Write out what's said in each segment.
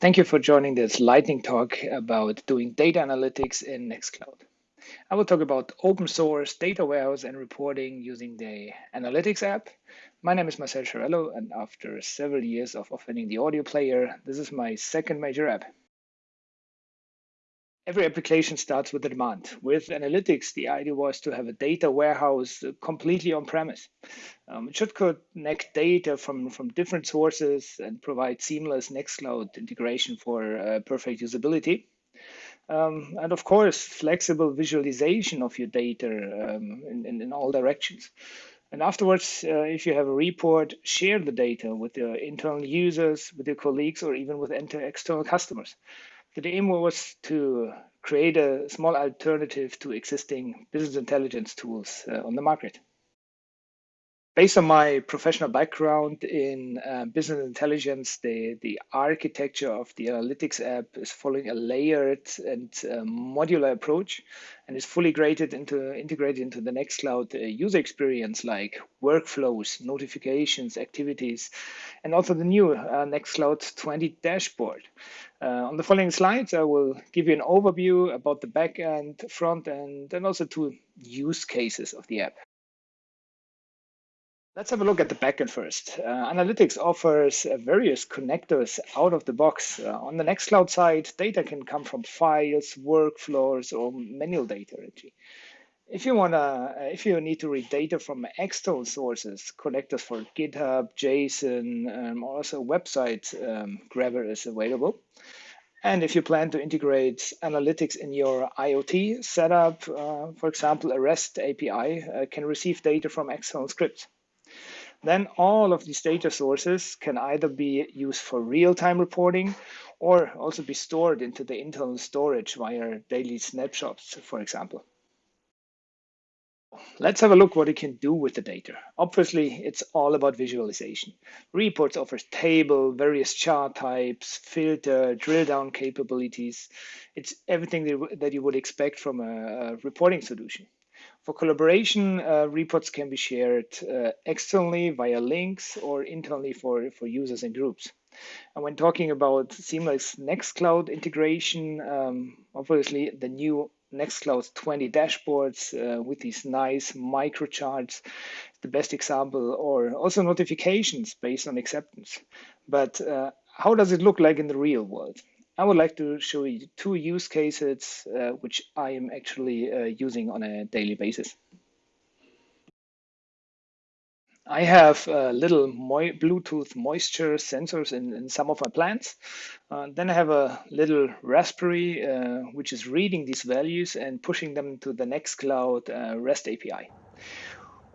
Thank you for joining this lightning talk about doing data analytics in Nextcloud. I will talk about open source data warehouse and reporting using the Analytics app. My name is Marcel and after several years of offering the audio player, this is my second major app. Every application starts with a demand. With analytics, the idea was to have a data warehouse completely on premise. Um, it should connect data from, from different sources and provide seamless Nextcloud integration for uh, perfect usability. Um, and of course, flexible visualization of your data um, in, in, in, all directions. And afterwards, uh, if you have a report, share the data with your internal users, with your colleagues, or even with external customers. The aim was to create a small alternative to existing business intelligence tools uh, on the market. Based on my professional background in uh, business intelligence, the, the architecture of the analytics app is following a layered and uh, modular approach and is fully integrated into, integrated into the Nextcloud uh, user experience like workflows, notifications, activities, and also the new uh, Nextcloud 20 dashboard. Uh, on the following slides, I will give you an overview about the back end, front end, and also two use cases of the app. Let's have a look at the backend first. Uh, Analytics offers uh, various connectors out of the box. Uh, on the Nextcloud side, data can come from files, workflows, or manual data. Actually. If you wanna, uh, if you need to read data from external sources, connectors for GitHub, JSON, um, also website um, Grabber is available. And if you plan to integrate analytics in your IoT setup, uh, for example, a REST API uh, can receive data from external scripts. Then all of these data sources can either be used for real-time reporting or also be stored into the internal storage via daily snapshots, for example. Let's have a look what you can do with the data. Obviously, it's all about visualization. Reports offers table, various chart types, filter, drill down capabilities. It's everything that you would expect from a reporting solution. For collaboration, uh, reports can be shared uh, externally via links or internally for, for users and groups. And when talking about seamless Nextcloud integration, um, obviously the new Nextcloud 20 dashboards uh, with these nice micro charts, the best example, or also notifications based on acceptance. But uh, how does it look like in the real world? I would like to show you two use cases uh, which I am actually uh, using on a daily basis. I have uh, little mo Bluetooth moisture sensors in, in, some of my plants. Uh, then I have a little Raspberry, uh, which is reading these values and pushing them to the Nextcloud uh, REST API.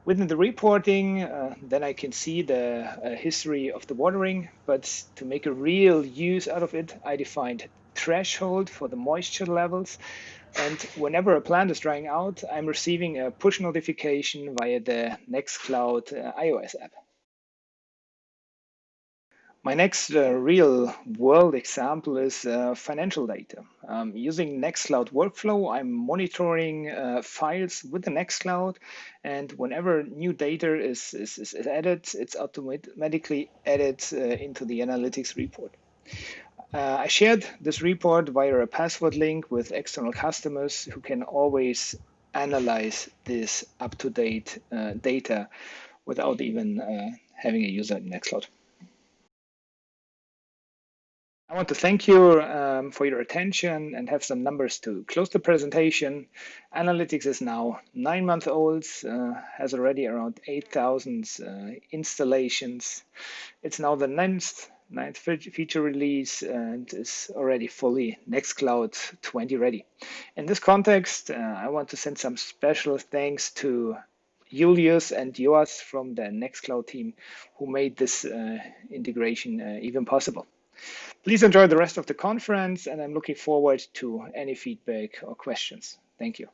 Within the reporting, uh, then I can see the uh, history of the watering, but to make a real use out of it, I defined threshold for the moisture levels. And whenever a plant is drying out, I'm receiving a push notification via the Nextcloud uh, iOS app. My next uh, real world example is uh, financial data. Um, using Nextcloud Workflow, I'm monitoring uh, files with the Nextcloud, and whenever new data is, is, is added, it's automatically added uh, into the analytics report. Uh, I shared this report via a password link with external customers who can always analyze this up-to-date uh, data without even having a user in Nextcloud. I want to thank you um, for your attention and have some numbers to close the presentation. Analytics is now nine months old, uh, has already around 8,000 uh, installations. It's now the ninth, ninth feature release and is already fully Nextcloud 20 ready. In this context, uh, I want to send some special thanks to Julius and Joas from the Nextcloud team who made this uh, integration uh, even possible. Please enjoy the rest of the conference, and I'm looking forward to any feedback or questions. Thank you.